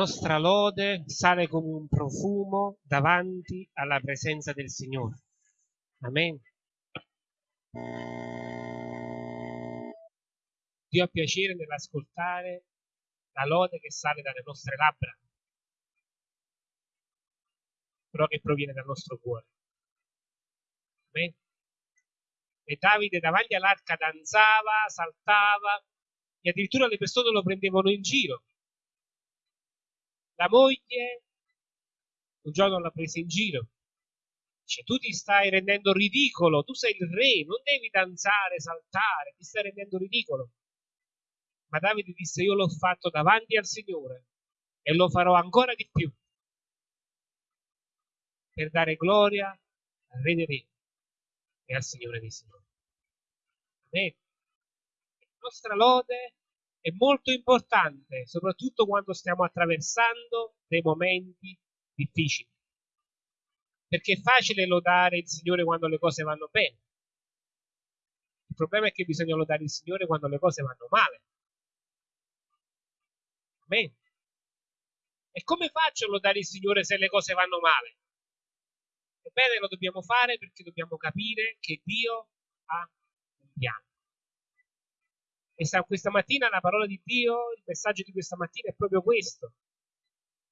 Nostra lode sale come un profumo davanti alla presenza del Signore. Amen. Dio ha piacere nell'ascoltare la lode che sale dalle nostre labbra, però che proviene dal nostro cuore. Amen. E Davide davanti all'arca danzava, saltava e addirittura le persone lo prendevano in giro. La moglie un giorno l'ha presa in giro. Dice, tu ti stai rendendo ridicolo, tu sei il re, non devi danzare, saltare, ti stai rendendo ridicolo. Ma Davide disse, io l'ho fatto davanti al Signore e lo farò ancora di più per dare gloria al Re dei Re e al Signore dei Signori. Amen. La nostra lode è molto importante, soprattutto quando stiamo attraversando dei momenti difficili. Perché è facile lodare il Signore quando le cose vanno bene. Il problema è che bisogna lodare il Signore quando le cose vanno male. Amen. E come faccio a lodare il Signore se le cose vanno male? Ebbene, lo dobbiamo fare perché dobbiamo capire che Dio ha un piano. E questa mattina la parola di Dio, il messaggio di questa mattina è proprio questo.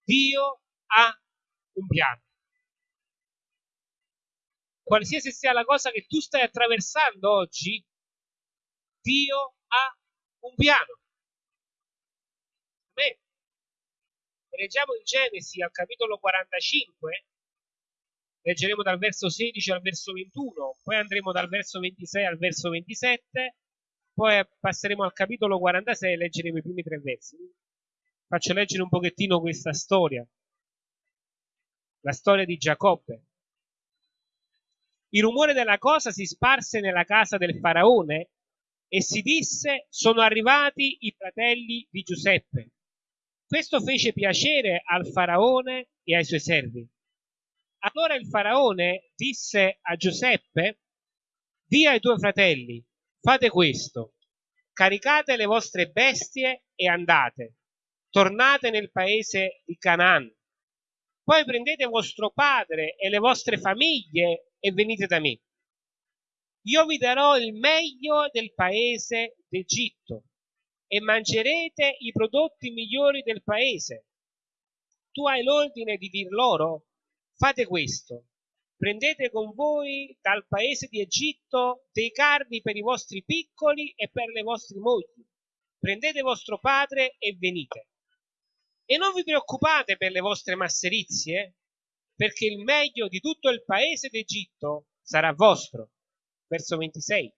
Dio ha un piano. Qualsiasi sia la cosa che tu stai attraversando oggi, Dio ha un piano. Beh, leggiamo in Genesi al capitolo 45, leggeremo dal verso 16 al verso 21, poi andremo dal verso 26 al verso 27, poi passeremo al capitolo 46 e leggeremo i primi tre versi. Faccio leggere un pochettino questa storia, la storia di Giacobbe. Il rumore della cosa si sparse nella casa del faraone e si disse sono arrivati i fratelli di Giuseppe. Questo fece piacere al faraone e ai suoi servi. Allora il faraone disse a Giuseppe, di ai tuoi fratelli, fate questo, caricate le vostre bestie e andate, tornate nel paese di Canaan. Poi prendete vostro padre e le vostre famiglie e venite da me. Io vi darò il meglio del paese d'Egitto e mangerete i prodotti migliori del paese. Tu hai l'ordine di dir loro Fate questo. Prendete con voi dal paese di Egitto dei carni per i vostri piccoli e per le vostre mogli. Prendete vostro padre e venite. E non vi preoccupate per le vostre masserizie, perché il meglio di tutto il paese d'Egitto sarà vostro. Verso 26.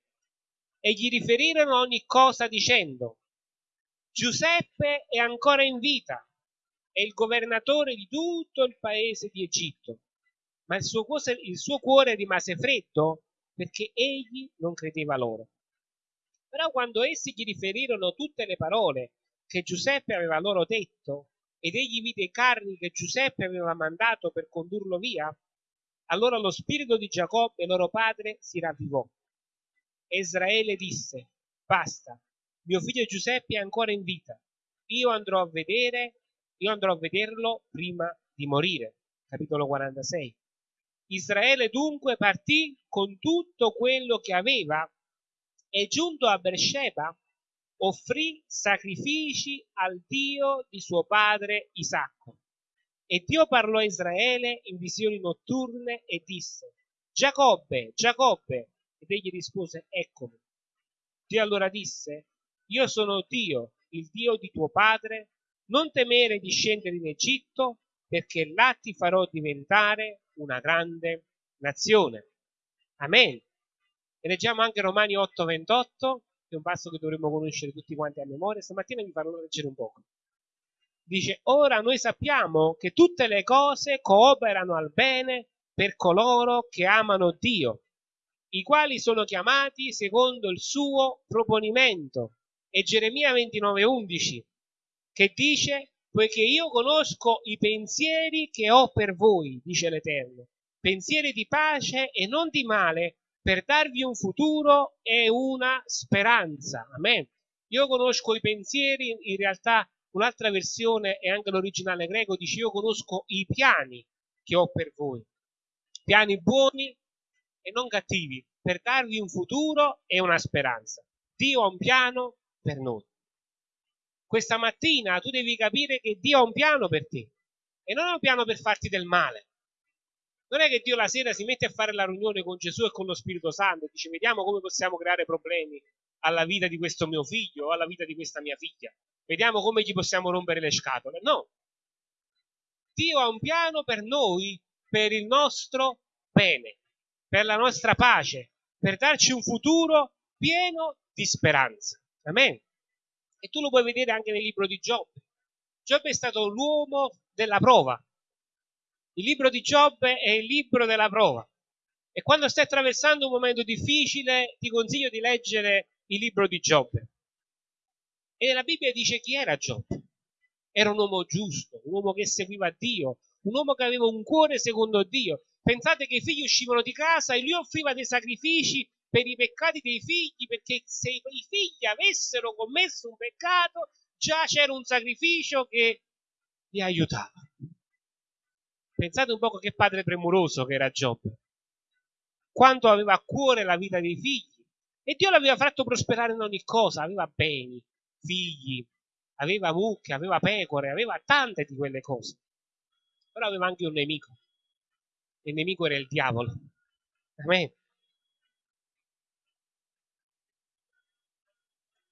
E gli riferirono ogni cosa dicendo, Giuseppe è ancora in vita è il governatore di tutto il paese di Egitto, ma il suo, cuore, il suo cuore rimase freddo perché egli non credeva loro. Però quando essi gli riferirono tutte le parole che Giuseppe aveva loro detto ed egli vide i carni che Giuseppe aveva mandato per condurlo via, allora lo spirito di Giacobbe, loro padre, si ravvivò. Israele disse, basta, mio figlio Giuseppe è ancora in vita, io andrò a vedere io andrò a vederlo prima di morire. Capitolo 46. Israele dunque partì con tutto quello che aveva e giunto a Beersheba offrì sacrifici al Dio di suo padre Isacco. E Dio parlò a Israele in visioni notturne e disse, Giacobbe, Giacobbe. Ed egli rispose, eccomi. Dio allora disse, io sono Dio, il Dio di tuo padre, non temere di scendere in Egitto, perché là ti farò diventare una grande nazione. Amen. E leggiamo anche Romani 8:28, che è un passo che dovremmo conoscere tutti quanti a memoria. Stamattina vi farò leggere un poco. Dice, ora noi sappiamo che tutte le cose cooperano al bene per coloro che amano Dio, i quali sono chiamati secondo il suo proponimento. E Geremia 29:11 che dice, poiché io conosco i pensieri che ho per voi, dice l'Eterno, pensieri di pace e non di male, per darvi un futuro e una speranza. Amen. Io conosco i pensieri in realtà Un'altra versione è anche l'originale greco, dice io conosco i piani che ho per voi, piani buoni e non cattivi, per darvi un futuro e una speranza. Dio ha un piano per noi. Questa mattina tu devi capire che Dio ha un piano per te e non è un piano per farti del male. Non è che Dio la sera si mette a fare la riunione con Gesù e con lo Spirito Santo e dice vediamo come possiamo creare problemi alla vita di questo mio figlio o alla vita di questa mia figlia. Vediamo come gli possiamo rompere le scatole. No. Dio ha un piano per noi, per il nostro bene, per la nostra pace, per darci un futuro pieno di speranza. Amen. E tu lo puoi vedere anche nel libro di Giobbe. Giobbe è stato l'uomo della prova. Il libro di Giobbe è il libro della prova. E quando stai attraversando un momento difficile, ti consiglio di leggere il libro di Giobbe. E nella Bibbia dice chi era Giobbe. Era un uomo giusto, un uomo che seguiva Dio, un uomo che aveva un cuore secondo Dio. Pensate che i figli uscivano di casa e lui offriva dei sacrifici per i peccati dei figli, perché se i figli avessero commesso un peccato, già c'era un sacrificio che li aiutava. Pensate un po' che padre premuroso che era Giobbe, quanto aveva a cuore la vita dei figli. E Dio l'aveva fatto prosperare in ogni cosa, aveva beni, figli, aveva mucche, aveva pecore, aveva tante di quelle cose. Però aveva anche un nemico. Il nemico era il diavolo. Amen.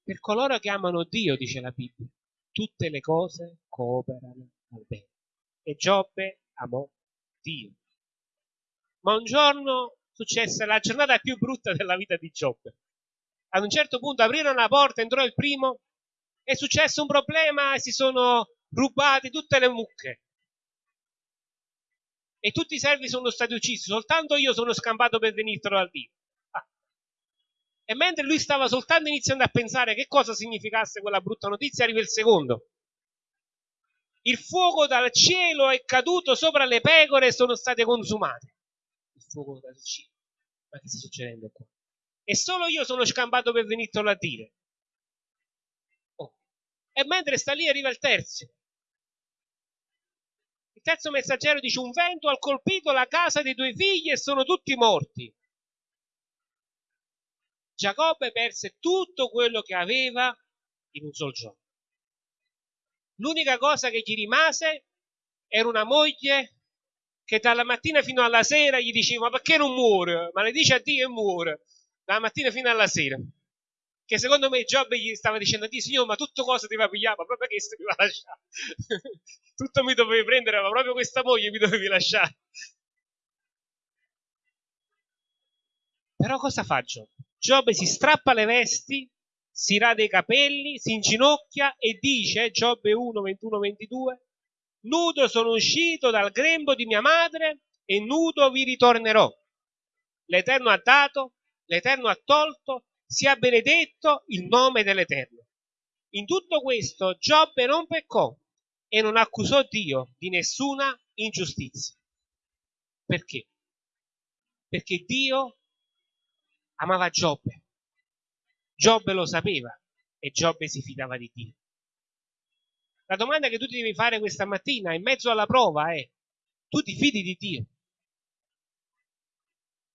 Per coloro che amano Dio, dice la Bibbia, tutte le cose cooperano al bene. E Giobbe amò Dio. Ma un giorno successe la giornata più brutta della vita di Giobbe. Ad un certo punto aprirono la porta, entrò il primo, è successo un problema e si sono rubate tutte le mucche. E tutti i servi sono stati uccisi, soltanto io sono scampato per venirtelo a dire. E mentre lui stava soltanto iniziando a pensare che cosa significasse quella brutta notizia, arriva il secondo. Il fuoco dal cielo è caduto sopra le pecore e sono state consumate. Il fuoco dal cielo. Ma che sta succedendo qua? E solo io sono scampato per venirtelo a dire. Oh. E mentre sta lì arriva il terzo. Il terzo messaggero dice un vento ha colpito la casa dei tuoi figli e sono tutti morti. Giacobbe perse tutto quello che aveva in un solo giorno. L'unica cosa che gli rimase era una moglie che dalla mattina fino alla sera gli diceva ma perché non muore? Ma le dice a Dio e muore, dalla mattina fino alla sera. Che secondo me Giobbe gli stava dicendo a Dio, Signore, ma tutto cosa ti va pigliare? Ma proprio che mi va lasciare? tutto mi dovevi prendere, ma proprio questa moglie mi dovevi lasciare. Però cosa fa Giobbe? Giobbe si strappa le vesti, si rade i capelli, si inginocchia e dice, Giobbe 1, 21, 22, nudo sono uscito dal grembo di mia madre e nudo vi ritornerò. L'Eterno ha dato, l'Eterno ha tolto, sia benedetto il nome dell'Eterno. In tutto questo Giobbe non peccò e non accusò Dio di nessuna ingiustizia. Perché? Perché Dio amava Giobbe. Giobbe lo sapeva e Giobbe si fidava di Dio. La domanda che tu ti devi fare questa mattina in mezzo alla prova è, tu ti fidi di Dio?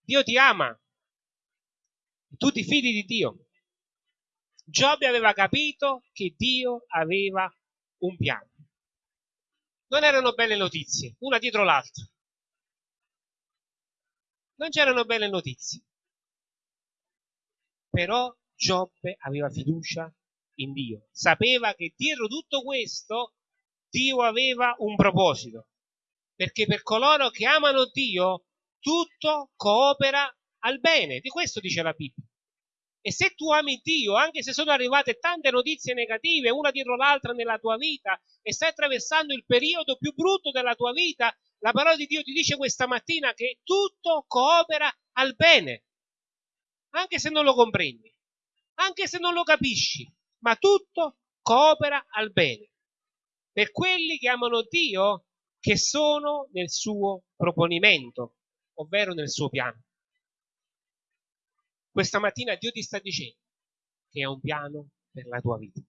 Dio ti ama. Tu ti fidi di Dio. Giobbe aveva capito che Dio aveva un piano. Non erano belle notizie, una dietro l'altra. Non c'erano belle notizie. Però Giobbe aveva fiducia in Dio, sapeva che dietro tutto questo Dio aveva un proposito, perché per coloro che amano Dio tutto coopera al bene, di questo dice la Bibbia. E se tu ami Dio, anche se sono arrivate tante notizie negative, una dietro l'altra nella tua vita, e stai attraversando il periodo più brutto della tua vita, la parola di Dio ti dice questa mattina che tutto coopera al bene anche se non lo comprendi, anche se non lo capisci, ma tutto coopera al bene. Per quelli che amano Dio, che sono nel suo proponimento, ovvero nel suo piano. Questa mattina Dio ti sta dicendo che ha un piano per la tua vita.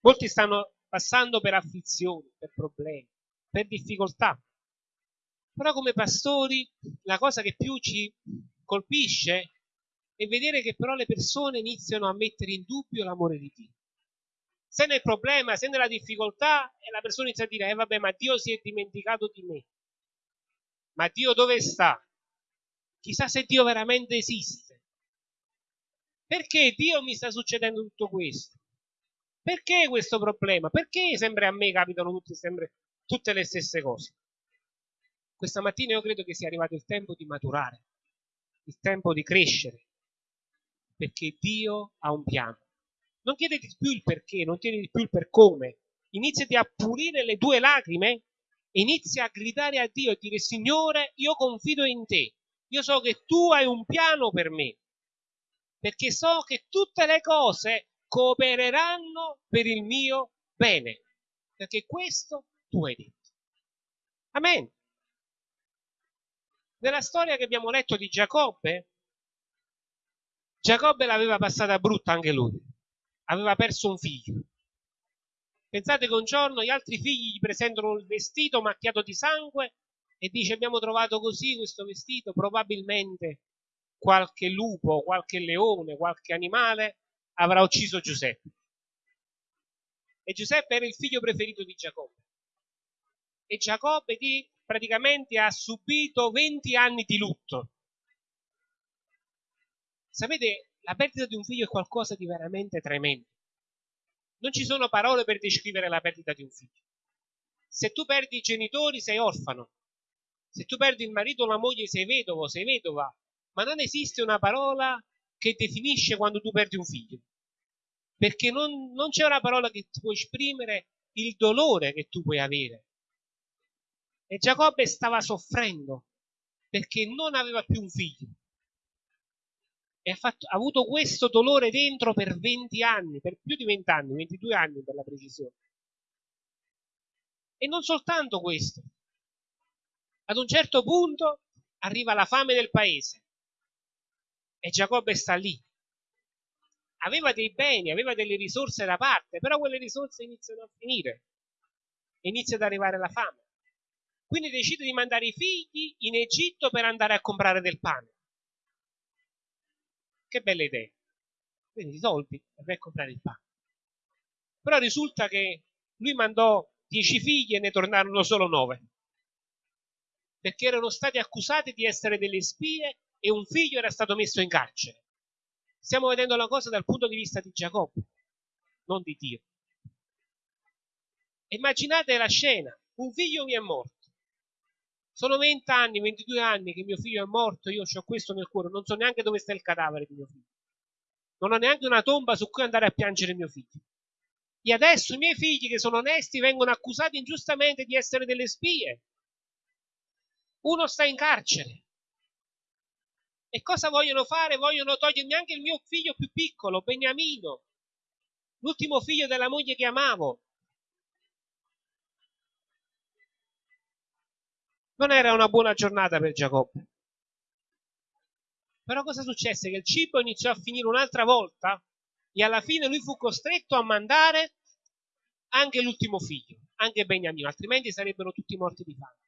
Molti stanno passando per afflizioni, per problemi, per difficoltà. Però come pastori la cosa che più ci colpisce è vedere che però le persone iniziano a mettere in dubbio l'amore di Dio. Se nel problema, se nella difficoltà, e la persona inizia a dire, eh vabbè, ma Dio si è dimenticato di me. Ma Dio dove sta? Chissà se Dio veramente esiste. Perché Dio mi sta succedendo tutto questo? Perché questo problema? Perché sempre a me capitano tutte, sempre, tutte le stesse cose? Questa mattina io credo che sia arrivato il tempo di maturare, il tempo di crescere, perché Dio ha un piano. Non chiedete più il perché, non chiedete più il per come. Iniziati a pulire le tue lacrime inizia a gridare a Dio e dire Signore, io confido in te. Io so che tu hai un piano per me. Perché so che tutte le cose coopereranno per il mio bene. Perché questo tu hai detto. Amen. Nella storia che abbiamo letto di Giacobbe, Giacobbe l'aveva passata brutta anche lui. Aveva perso un figlio. Pensate che un giorno gli altri figli gli presentano il vestito macchiato di sangue e dice abbiamo trovato così questo vestito, probabilmente qualche lupo, qualche leone, qualche animale avrà ucciso Giuseppe. E Giuseppe era il figlio preferito di Giacobbe. E Giacobbe di praticamente ha subito 20 anni di lutto. Sapete, la perdita di un figlio è qualcosa di veramente tremendo. Non ci sono parole per descrivere la perdita di un figlio. Se tu perdi i genitori sei orfano. Se tu perdi il marito o la moglie sei vedovo, sei vedova. Ma non esiste una parola che definisce quando tu perdi un figlio. Perché non, non c'è una parola che ti può esprimere il dolore che tu puoi avere. E Giacobbe stava soffrendo perché non aveva più un figlio. E ha, fatto, ha, avuto questo dolore dentro per 20 anni, per più di 20 anni, 22 anni per la precisione. E non soltanto questo. Ad un certo punto arriva la fame del paese e Giacobbe sta lì. Aveva dei beni, aveva delle risorse da parte, però quelle risorse iniziano a finire inizia ad arrivare la fame. Quindi decide di mandare i figli in Egitto per andare a comprare del pane. Che bella idea. Quindi i soldi per vai a comprare il pane. Però risulta che lui mandò dieci figli e ne tornarono solo nove. Perché erano stati accusati di essere delle spie e un figlio era stato messo in carcere. Stiamo vedendo la cosa dal punto di vista di Giacobbe, non di Dio. Immaginate la scena, un figlio mi è morto. Sono 20 anni, 22 anni che mio figlio è morto, io ho questo nel cuore, non so neanche dove sta il cadavere di mio figlio. Non ho neanche una tomba su cui andare a piangere mio figlio. E adesso i miei figli, che sono onesti, vengono accusati ingiustamente di essere delle spie. Uno sta in carcere. E cosa vogliono fare? Vogliono togliermi anche il mio figlio più piccolo, Beniamino, l'ultimo figlio della moglie che amavo. Non era una buona giornata per Giacobbe. Però cosa successe? Che il cibo iniziò a finire un'altra volta e alla fine lui fu costretto a mandare anche l'ultimo figlio, anche Beniamino, altrimenti sarebbero tutti morti di fame.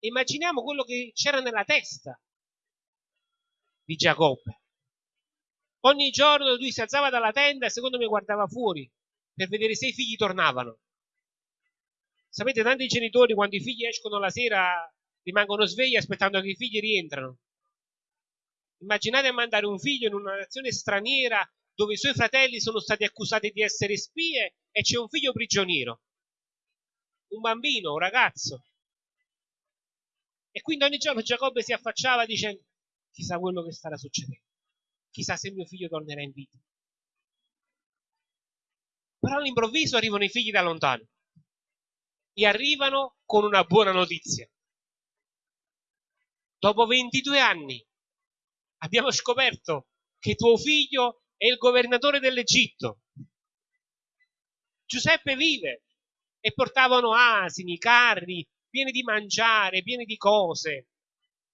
Immaginiamo quello che c'era nella testa di Giacobbe. Ogni giorno lui si alzava dalla tenda e secondo me guardava fuori per vedere se i figli tornavano. Sapete, tanti genitori quando i figli escono la sera rimangono svegli aspettando che i figli rientrano. Immaginate mandare un figlio in una nazione straniera dove i suoi fratelli sono stati accusati di essere spie e c'è un figlio prigioniero. Un bambino, un ragazzo. E quindi ogni giorno Giacobbe si affacciava dicendo chissà quello che starà succedendo. Chissà se mio figlio tornerà in vita. Però all'improvviso arrivano i figli da lontano e arrivano con una buona notizia. Dopo 22 anni abbiamo scoperto che tuo figlio è il governatore dell'Egitto. Giuseppe vive e portavano asini, carri, pieni di mangiare, pieni di cose.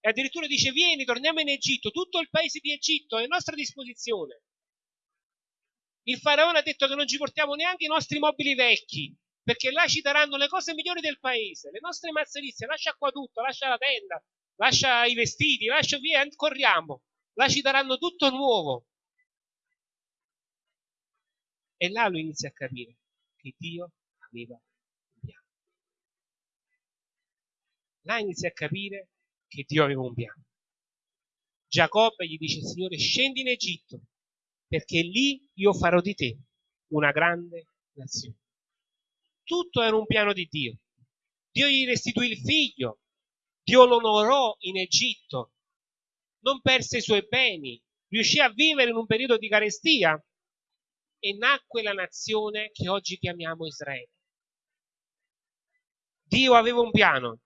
E addirittura dice vieni, torniamo in Egitto, tutto il paese di Egitto è a nostra disposizione. Il faraone ha detto che non ci portiamo neanche i nostri mobili vecchi, perché là ci daranno le cose migliori del paese, le nostre mazzerizie, lascia qua tutto, lascia la tenda, lascia i vestiti, lascia via, corriamo, là ci daranno tutto nuovo. E là lui inizia a capire che Dio aveva un piano. Là inizia a capire che Dio aveva un piano. Giacobbe gli dice, Signore, scendi in Egitto, perché lì io farò di te una grande nazione. Tutto era un piano di Dio. Dio gli restituì il figlio, Dio lo onorò in Egitto, non perse i suoi beni, riuscì a vivere in un periodo di carestia e nacque la nazione che oggi chiamiamo Israele. Dio aveva un piano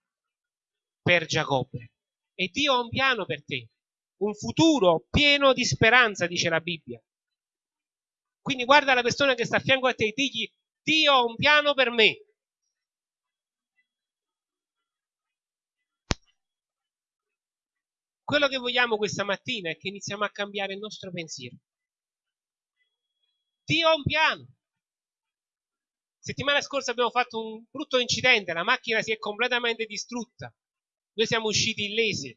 per Giacobbe e Dio ha un piano per te un futuro pieno di speranza, dice la Bibbia. Quindi guarda la persona che sta a fianco a te e digli, Dio ha un piano per me. Quello che vogliamo questa mattina è che iniziamo a cambiare il nostro pensiero. Dio ha un piano. Settimana scorsa abbiamo fatto un brutto incidente, la macchina si è completamente distrutta. Noi siamo usciti illesi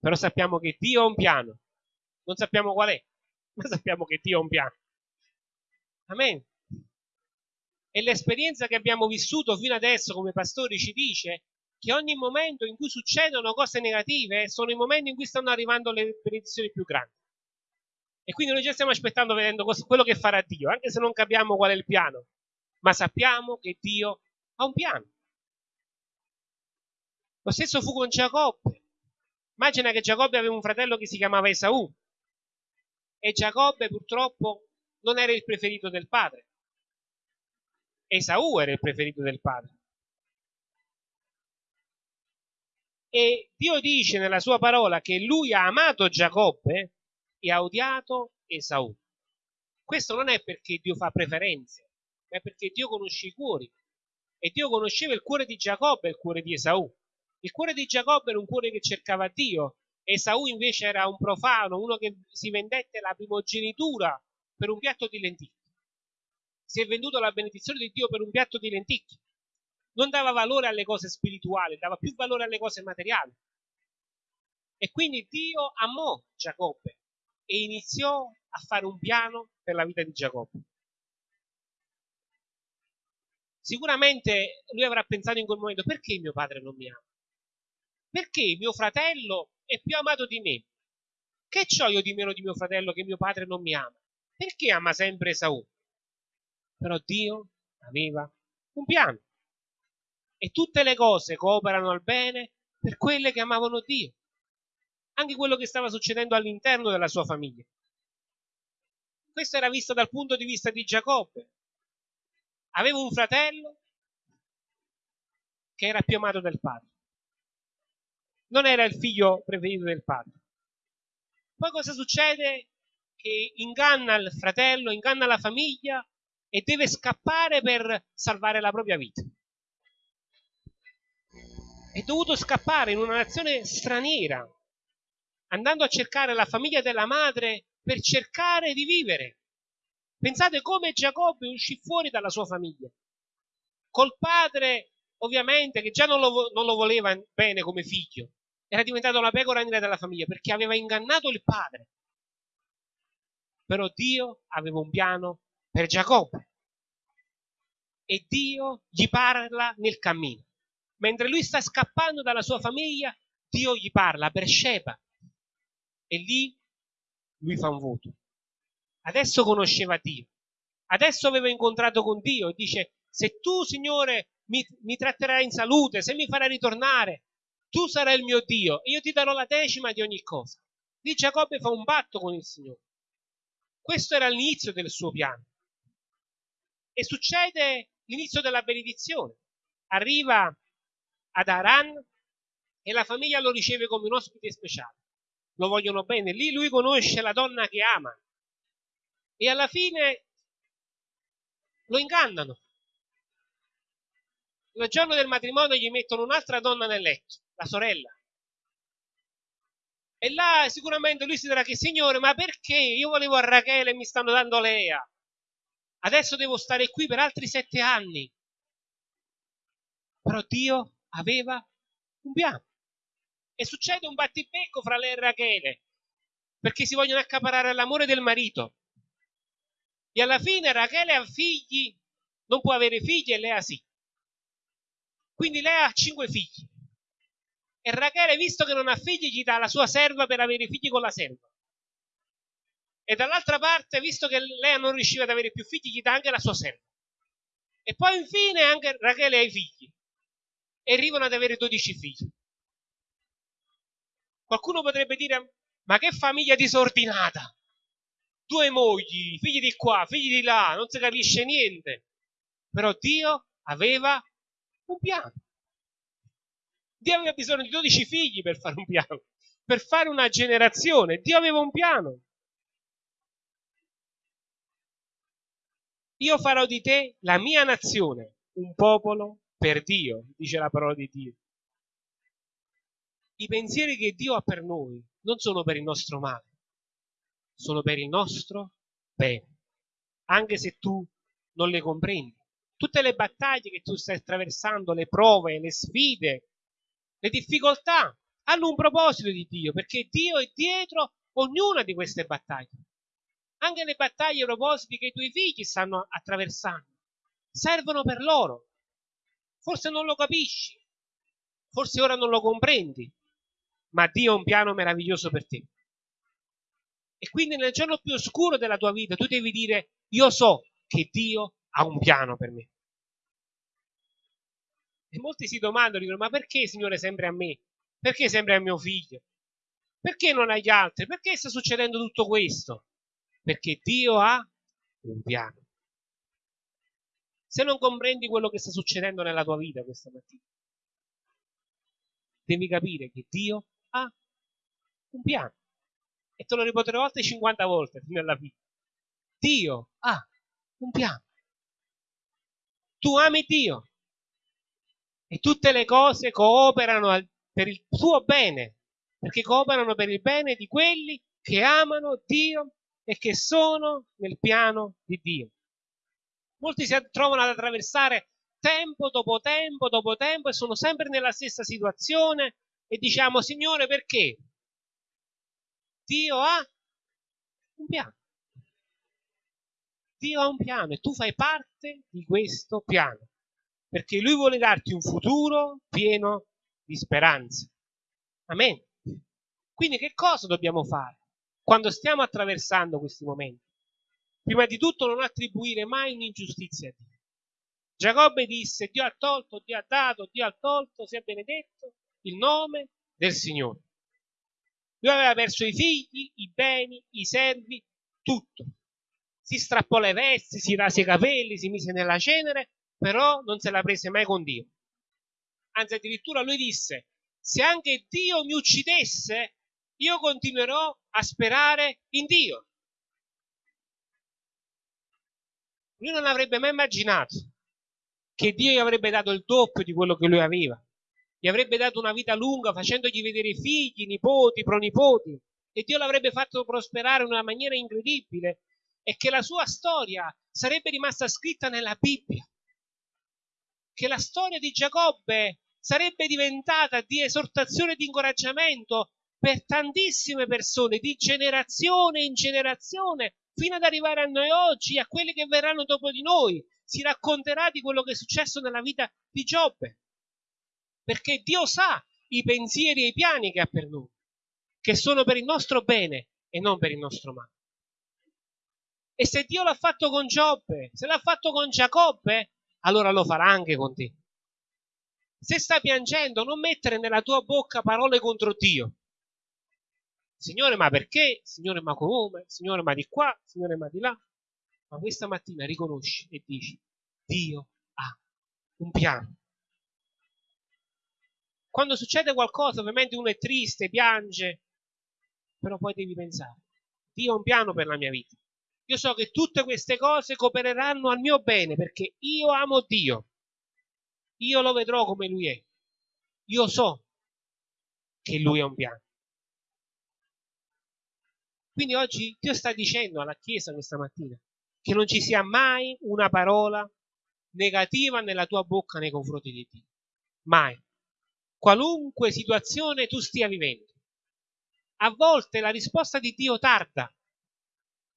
però sappiamo che Dio ha un piano. Non sappiamo qual è, ma sappiamo che Dio ha un piano. Amen. E l'esperienza che abbiamo vissuto fino adesso come pastori ci dice che ogni momento in cui succedono cose negative sono i momenti in cui stanno arrivando le benedizioni più grandi. E quindi noi già stiamo aspettando vedendo quello che farà Dio, anche se non capiamo qual è il piano, ma sappiamo che Dio ha un piano. Lo stesso fu con Giacobbe. Immagina che Giacobbe aveva un fratello che si chiamava Esaù e Giacobbe purtroppo non era il preferito del padre. Esaù era il preferito del padre. E Dio dice nella sua parola che lui ha amato Giacobbe e ha odiato Esaù. Questo non è perché Dio fa preferenze, ma è perché Dio conosce i cuori. E Dio conosceva il cuore di Giacobbe e il cuore di Esaù. Il cuore di Giacobbe era un cuore che cercava Dio, Esaù invece era un profano, uno che si vendette la primogenitura per un piatto di lenticchie. Si è venduto la benedizione di Dio per un piatto di lenticchie. Non dava valore alle cose spirituali, dava più valore alle cose materiali. E quindi Dio amò Giacobbe e iniziò a fare un piano per la vita di Giacobbe. Sicuramente lui avrà pensato in quel momento perché mio padre non mi ama? Perché mio fratello è più amato di me? Che ho io di meno di mio fratello che mio padre non mi ama? Perché ama sempre Esaù? Però Dio aveva un piano. E tutte le cose cooperano al bene per quelle che amavano Dio. Anche quello che stava succedendo all'interno della sua famiglia. Questo era visto dal punto di vista di Giacobbe. Aveva un fratello che era più amato del padre non era il figlio preferito del padre. Poi cosa succede? Che inganna il fratello, inganna la famiglia e deve scappare per salvare la propria vita. È dovuto scappare in una nazione straniera, andando a cercare la famiglia della madre per cercare di vivere. Pensate come Giacobbe uscì fuori dalla sua famiglia. Col padre, ovviamente, che già non lo, non lo voleva bene come figlio, era diventato la pecora nera della famiglia perché aveva ingannato il padre. Però Dio aveva un piano per Giacobbe e Dio gli parla nel cammino. Mentre lui sta scappando dalla sua famiglia, Dio gli parla per Sheba e lì lui fa un voto. Adesso conosceva Dio, adesso aveva incontrato con Dio e dice se tu Signore mi, mi tratterai in salute, se mi farai ritornare, tu sarai il mio Dio e io ti darò la decima di ogni cosa. Lì Giacobbe fa un patto con il Signore. Questo era l'inizio del suo piano. E succede l'inizio della benedizione. Arriva ad Aran e la famiglia lo riceve come un ospite speciale. Lo vogliono bene. Lì lui conosce la donna che ama. E alla fine lo ingannano. Il giorno del matrimonio gli mettono un'altra donna nel letto la sorella. E là sicuramente lui si dirà che Signore, ma perché? Io volevo a Rachele e mi stanno dando Lea. Adesso devo stare qui per altri sette anni. Però Dio aveva un piano. E succede un battibecco fra lei e Rachele, perché si vogliono accaparare l'amore del marito. E alla fine Rachele ha figli, non può avere figli e Lea sì. Quindi Lea ha cinque figli. E Rachele, visto che non ha figli, gli dà la sua serva per avere figli con la serva. E dall'altra parte, visto che Lea non riusciva ad avere più figli, gli dà anche la sua serva. E poi infine anche Rachele ha i figli. E arrivano ad avere 12 figli. Qualcuno potrebbe dire, ma che famiglia disordinata! Due mogli, figli di qua, figli di là, non si capisce niente. Però Dio aveva un piano. Dio aveva bisogno di 12 figli per fare un piano, per fare una generazione. Dio aveva un piano. Io farò di te la mia nazione, un popolo per Dio, dice la parola di Dio. I pensieri che Dio ha per noi non sono per il nostro male, sono per il nostro bene, anche se tu non le comprendi. Tutte le battaglie che tu stai attraversando, le prove, le sfide, le difficoltà hanno un proposito di Dio, perché Dio è dietro ognuna di queste battaglie. Anche le battaglie e propositi che i tuoi figli stanno attraversando servono per loro. Forse non lo capisci, forse ora non lo comprendi, ma Dio ha un piano meraviglioso per te. E quindi nel giorno più oscuro della tua vita tu devi dire, io so che Dio ha un piano per me. E molti si domandano, dicono, ma perché Signore sempre a me? Perché sempre a mio figlio? Perché non agli altri? Perché sta succedendo tutto questo? Perché Dio ha un piano. Se non comprendi quello che sta succedendo nella tua vita questa mattina, devi capire che Dio ha un piano. E te lo ripeterò altre 50 volte nella vita. Dio ha un piano. Tu ami Dio, e tutte le cose cooperano per il tuo bene, perché cooperano per il bene di quelli che amano Dio e che sono nel piano di Dio. Molti si trovano ad attraversare tempo dopo tempo dopo tempo e sono sempre nella stessa situazione e diciamo Signore perché? Dio ha un piano. Dio ha un piano e tu fai parte di questo piano perché lui vuole darti un futuro pieno di speranza. Amen. Quindi che cosa dobbiamo fare quando stiamo attraversando questi momenti? Prima di tutto non attribuire mai un'ingiustizia a Dio. Giacobbe disse, Dio ha tolto, Dio ha dato, Dio ha tolto, sia benedetto il nome del Signore. Lui aveva perso i figli, i beni, i servi, tutto. Si strappò le vesti, si rase i capelli, si mise nella cenere però non se la prese mai con Dio. Anzi, addirittura lui disse, se anche Dio mi uccidesse, io continuerò a sperare in Dio. Lui non avrebbe mai immaginato che Dio gli avrebbe dato il doppio di quello che lui aveva. Gli avrebbe dato una vita lunga facendogli vedere figli, nipoti, pronipoti e Dio l'avrebbe fatto prosperare in una maniera incredibile e che la sua storia sarebbe rimasta scritta nella Bibbia che la storia di Giacobbe sarebbe diventata di esortazione e di incoraggiamento per tantissime persone, di generazione in generazione, fino ad arrivare a noi oggi, a quelli che verranno dopo di noi. Si racconterà di quello che è successo nella vita di Giobbe. Perché Dio sa i pensieri e i piani che ha per noi, che sono per il nostro bene e non per il nostro male. E se Dio l'ha fatto con Giobbe, se l'ha fatto con Giacobbe, allora lo farà anche con te. Se stai piangendo, non mettere nella tua bocca parole contro Dio. Signore, ma perché? Signore, ma come? Signore, ma di qua? Signore, ma di là? Ma questa mattina riconosci e dici, Dio ha un piano. Quando succede qualcosa, ovviamente uno è triste, piange, però poi devi pensare, Dio ha un piano per la mia vita. Io so che tutte queste cose coopereranno al mio bene perché io amo Dio. Io lo vedrò come Lui è. Io so che Lui ha un piano. Quindi oggi Dio sta dicendo alla Chiesa questa mattina che non ci sia mai una parola negativa nella tua bocca nei confronti di Dio. Mai. Qualunque situazione tu stia vivendo. A volte la risposta di Dio tarda.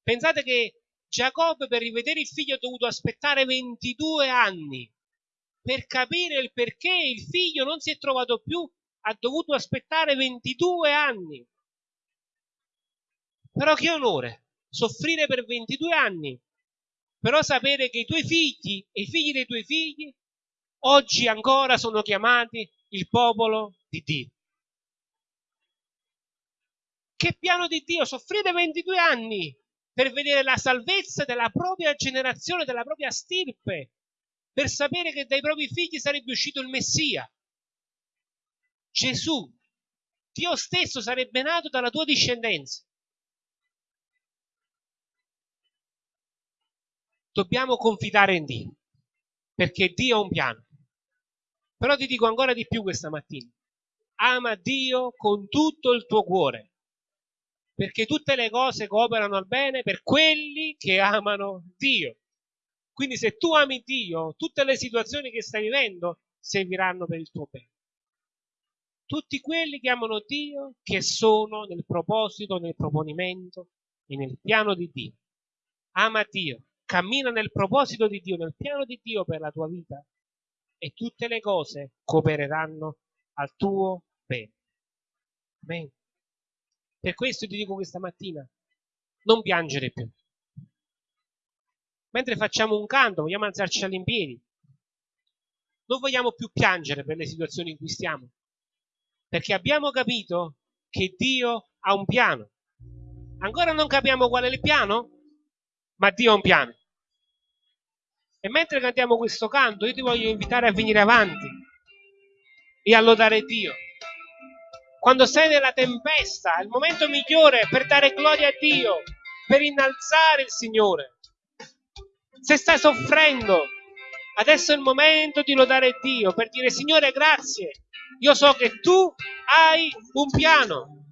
Pensate che Giacobbe per rivedere il figlio ha dovuto aspettare 22 anni per capire il perché il figlio non si è trovato più, ha dovuto aspettare 22 anni. Però che onore, soffrire per 22 anni, però sapere che i tuoi figli e i figli dei tuoi figli oggi ancora sono chiamati il popolo di Dio. Che piano di Dio, soffrire 22 anni per vedere la salvezza della propria generazione, della propria stirpe, per sapere che dai propri figli sarebbe uscito il Messia. Gesù, Dio stesso sarebbe nato dalla tua discendenza. Dobbiamo confidare in Dio, perché Dio ha un piano. Però ti dico ancora di più questa mattina. Ama Dio con tutto il tuo cuore, perché tutte le cose cooperano al bene per quelli che amano Dio. Quindi se tu ami Dio, tutte le situazioni che stai vivendo serviranno per il tuo bene. Tutti quelli che amano Dio, che sono nel proposito, nel proponimento e nel piano di Dio. Ama Dio, cammina nel proposito di Dio, nel piano di Dio per la tua vita e tutte le cose coopereranno al tuo bene. Amen. Per questo ti dico questa mattina, non piangere più mentre facciamo un canto, vogliamo alzarci all'impiedi. Non vogliamo più piangere per le situazioni in cui stiamo, perché abbiamo capito che Dio ha un piano. Ancora non capiamo qual è il piano, ma Dio ha un piano. E mentre cantiamo questo canto, io ti voglio invitare a venire avanti e a lodare Dio. Quando sei nella tempesta, è il momento migliore per dare gloria a Dio, per innalzare il Signore se stai soffrendo, adesso è il momento di lodare Dio per dire Signore grazie, io so che tu hai un piano.